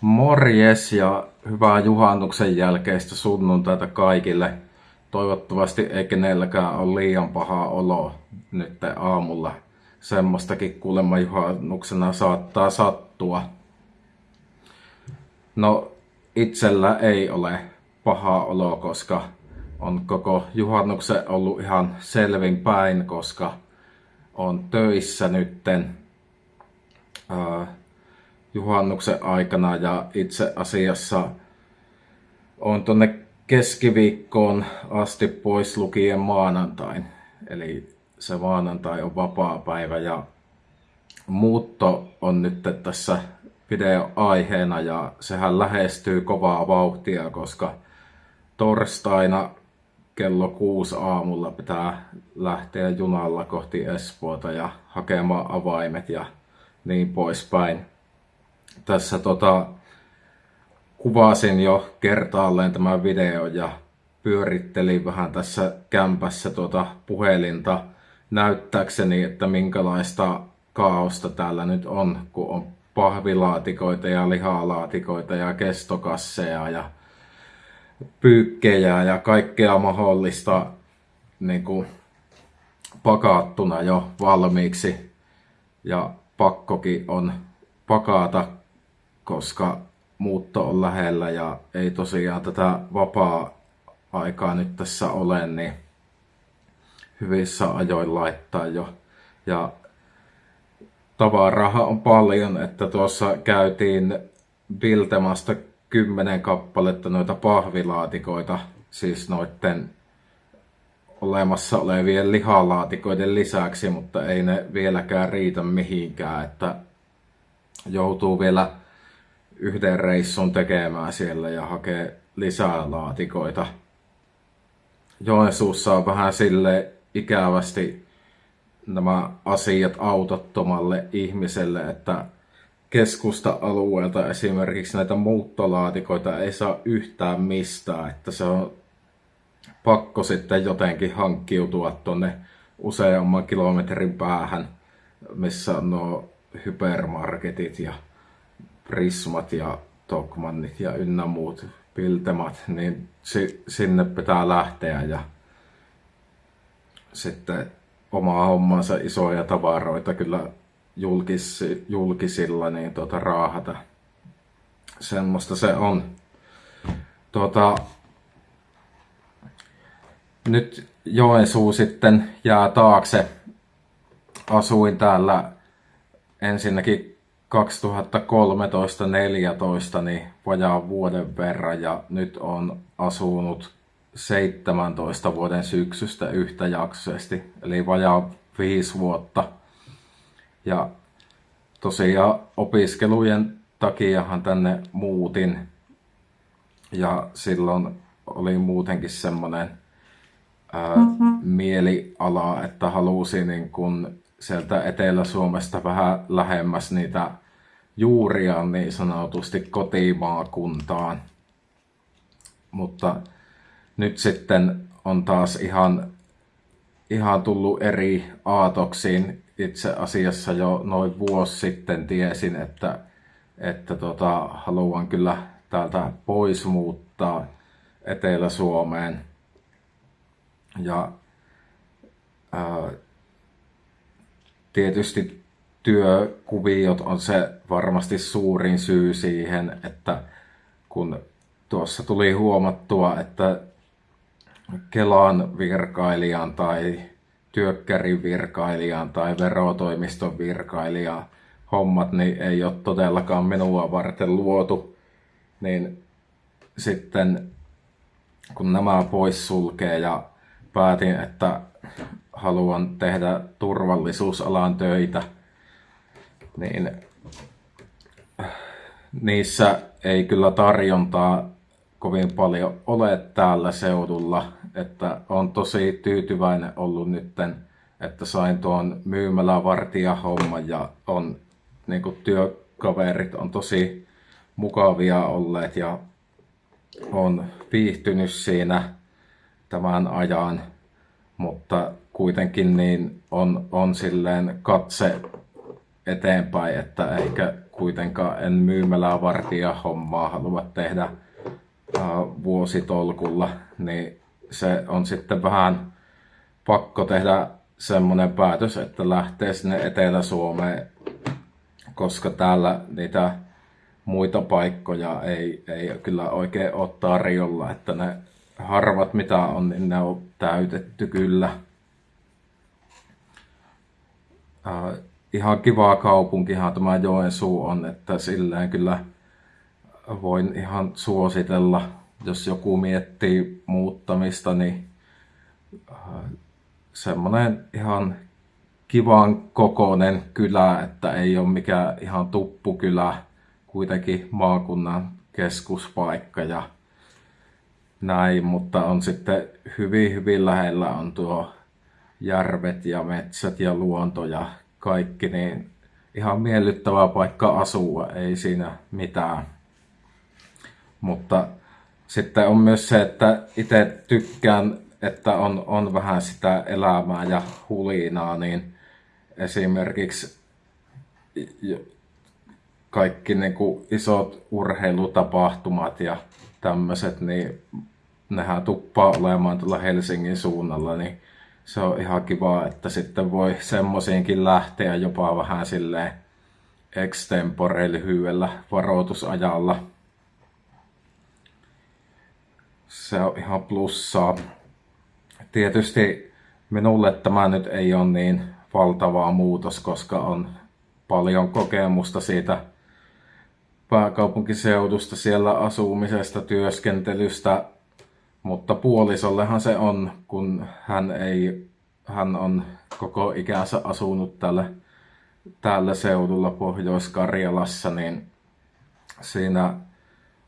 Morjes ja hyvää juhannuksen jälkeistä sunnuntaita kaikille. Toivottavasti ei kenelläkään ole liian paha olo nyt aamulla. Semmoistakin kuulemma juhannuksena saattaa sattua. No itsellä ei ole paha olo, koska on koko juhannuksen ollut ihan selvin päin, koska on töissä nytten. Juhannuksen aikana ja itse asiassa on tuonne keskiviikkoon asti pois lukien maanantain. Eli se maanantai on vapaa päivä ja muutto on nyt tässä video aiheena ja sehän lähestyy kovaa vauhtia, koska torstaina kello kuusi aamulla pitää lähteä junalla kohti Espoota ja hakemaan avaimet ja niin poispäin tässä tota, kuvasin jo kertaalleen tämän video ja pyörittelin vähän tässä kämpässä tuota puhelinta näyttääkseni, että minkälaista kaaosta täällä nyt on, kun on pahvilaatikoita ja lihalaatikoita ja kestokasseja ja pyykkejä ja kaikkea mahdollista niin kuin pakattuna jo valmiiksi. Ja pakkokin on pakata koska muutto on lähellä ja ei tosiaan tätä vapaa-aikaa nyt tässä ole, niin hyvissä ajoin laittaa jo. Ja tavaraha on paljon, että tuossa käytiin Biltemasta kymmenen kappaletta noita pahvilaatikoita, siis noiden olemassa olevien lihalaatikoiden lisäksi, mutta ei ne vieläkään riitä mihinkään, että joutuu vielä yhden reissun tekemään siellä ja hakee lisää laatikoita. Joensuussa on vähän sille ikävästi nämä asiat autottomalle ihmiselle, että keskusta-alueelta esimerkiksi näitä muuttolaatikoita ei saa yhtään mistään, että se on pakko sitten jotenkin hankkiutua tuonne useamman kilometrin päähän, missä on nuo hypermarketit ja Prismat ja Tokmannit ja ynnä muut Piltemat, niin si- sinne pitää lähteä ja sitten omaa hommansa isoja tavaroita kyllä julkis, julkisilla niin tuota, raahata. Semmoista se on. Tuota, nyt Joensuu sitten jää taakse. Asuin täällä ensinnäkin 2013-2014 niin vajaa vuoden verran ja nyt on asunut 17 vuoden syksystä yhtäjaksoisesti, eli vajaa viisi vuotta. Ja tosiaan opiskelujen takiahan tänne muutin ja silloin oli muutenkin semmoinen ää, mm-hmm. mieliala, että halusin niin kun sieltä Etelä-Suomesta vähän lähemmäs niitä juuria niin sanotusti kotimaakuntaan. Mutta nyt sitten on taas ihan, ihan tullut eri aatoksiin. Itse asiassa jo noin vuosi sitten tiesin, että, että tota, haluan kyllä täältä pois muuttaa Etelä-Suomeen. Ja ää, tietysti työkuviot on se varmasti suurin syy siihen, että kun tuossa tuli huomattua, että Kelan virkailijan tai työkkärin virkailijan tai verotoimiston virkailijan hommat niin ei ole todellakaan minua varten luotu, niin sitten kun nämä pois sulkee ja päätin, että haluan tehdä turvallisuusalan töitä, niin niissä ei kyllä tarjontaa kovin paljon ole täällä seudulla. Että on tosi tyytyväinen ollut nytten, että sain tuon myymälävartijahomman ja on niin kuin, työkaverit on tosi mukavia olleet ja on viihtynyt siinä tämän ajan, mutta kuitenkin niin on, on silleen katse eteenpäin, että ehkä kuitenkaan en myymälää vartija hommaa halua tehdä vuositolkulla, niin se on sitten vähän pakko tehdä semmoinen päätös, että lähtee sinne Etelä-Suomeen, koska täällä niitä muita paikkoja ei, ei kyllä oikein ole tarjolla, että ne harvat mitä on, niin ne on täytetty kyllä. Äh, ihan kivaa kaupunkihan tämä Joensuu on, että silleen kyllä voin ihan suositella, jos joku miettii muuttamista, niin äh, semmoinen ihan kivan kokoinen kylä, että ei ole mikään ihan tuppukylä, kuitenkin maakunnan keskuspaikka ja näin, mutta on sitten hyvin hyvin lähellä on tuo järvet ja metsät ja luonto ja kaikki, niin ihan miellyttävä paikka asua, ei siinä mitään. Mutta sitten on myös se, että itse tykkään, että on, on vähän sitä elämää ja hulinaa, niin esimerkiksi kaikki niin kuin isot urheilutapahtumat ja tämmöiset, niin nehän tuppaa olemaan tuolla Helsingin suunnalla, niin se on ihan kiva, että sitten voi semmosiinkin lähteä jopa vähän silleen extempore lyhyellä varoitusajalla. Se on ihan plussaa. Tietysti minulle tämä nyt ei ole niin valtava muutos, koska on paljon kokemusta siitä pääkaupunkiseudusta, siellä asumisesta, työskentelystä, mutta puolisollehan se on, kun hän, ei, hän on koko ikänsä asunut tällä, tällä seudulla Pohjois-Karjalassa, niin siinä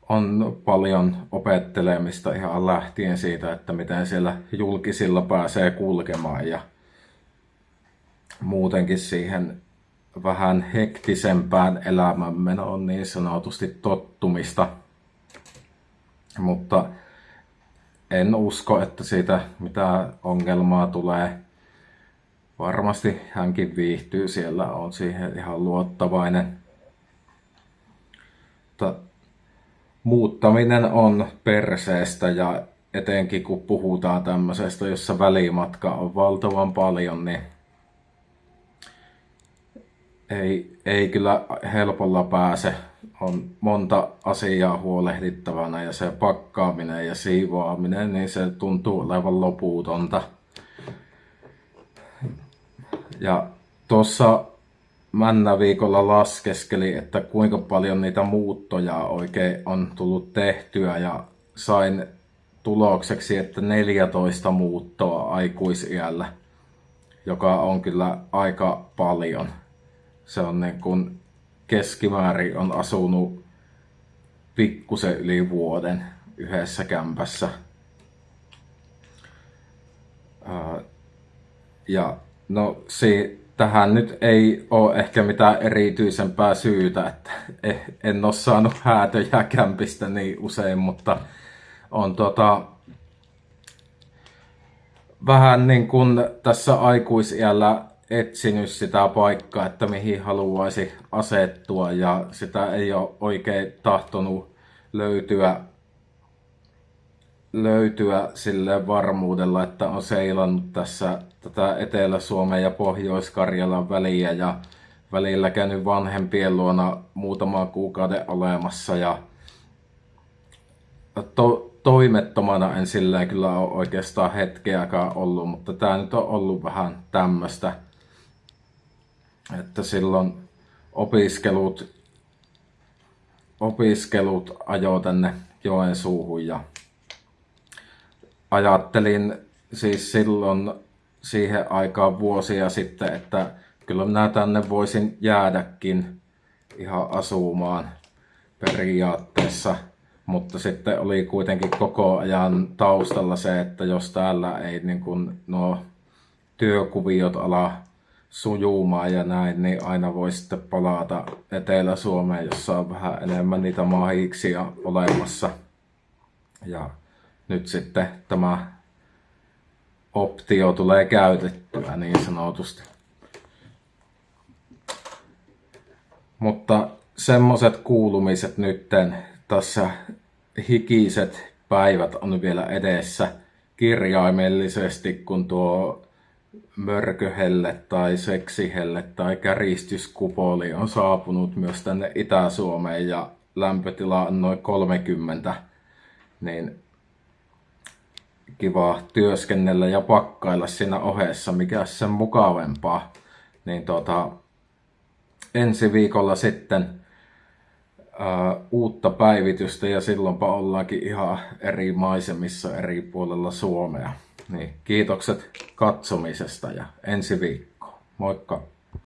on paljon opettelemista ihan lähtien siitä, että miten siellä julkisilla pääsee kulkemaan ja muutenkin siihen vähän hektisempään elämänmenoon niin sanotusti tottumista. Mutta en usko, että siitä mitään ongelmaa tulee. Varmasti hänkin viihtyy siellä, on siihen ihan luottavainen. Mutta muuttaminen on perseestä ja etenkin kun puhutaan tämmöisestä, jossa välimatka on valtavan paljon, niin ei, ei kyllä helpolla pääse. On monta asiaa huolehdittavana ja se pakkaaminen ja siivoaminen, niin se tuntuu olevan loputonta. Ja tuossa Männä viikolla laskeskeli, että kuinka paljon niitä muuttoja oikein on tullut tehtyä ja sain tulokseksi, että 14 muuttoa aikuisiällä, joka on kyllä aika paljon se on niin kuin keskimäärin on asunut pikkusen yli vuoden yhdessä kämpässä. Ja no si, tähän nyt ei ole ehkä mitään erityisempää syytä, että eh, en ole saanut häätöjä kämpistä niin usein, mutta on tota, vähän niin kuin tässä aikuisiällä etsinyt sitä paikkaa, että mihin haluaisi asettua ja sitä ei ole oikein tahtonut löytyä, löytyä sille varmuudella, että on seilannut tässä tätä Etelä-Suomen ja Pohjois-Karjalan väliä ja välillä käynyt vanhempien luona muutama kuukauden olemassa ja to, toimettomana en sillä kyllä ole oikeastaan hetkeäkään ollut, mutta tämä nyt on ollut vähän tämmöistä että silloin opiskelut, opiskelut ajo tänne Joensuuhun ja ajattelin siis silloin siihen aikaan vuosia sitten, että kyllä minä tänne voisin jäädäkin ihan asumaan periaatteessa. Mutta sitten oli kuitenkin koko ajan taustalla se, että jos täällä ei niin kuin nuo työkuviot ala sujumaan ja näin, niin aina voi sitten palata Etelä-Suomeen, jossa on vähän enemmän niitä mahiksia olemassa. Ja nyt sitten tämä optio tulee käytettyä niin sanotusti. Mutta semmoset kuulumiset nytten tässä hikiset päivät on vielä edessä kirjaimellisesti, kun tuo mörköhelle tai seksihelle tai käristyskupoli on saapunut myös tänne Itä-Suomeen ja lämpötila on noin 30, niin kiva työskennellä ja pakkailla siinä ohessa, mikä sen mukavempaa. Niin tota, ensi viikolla sitten ää, uutta päivitystä ja silloinpa ollaankin ihan eri maisemissa eri puolella Suomea. Niin, kiitokset katsomisesta ja ensi viikko. Moikka!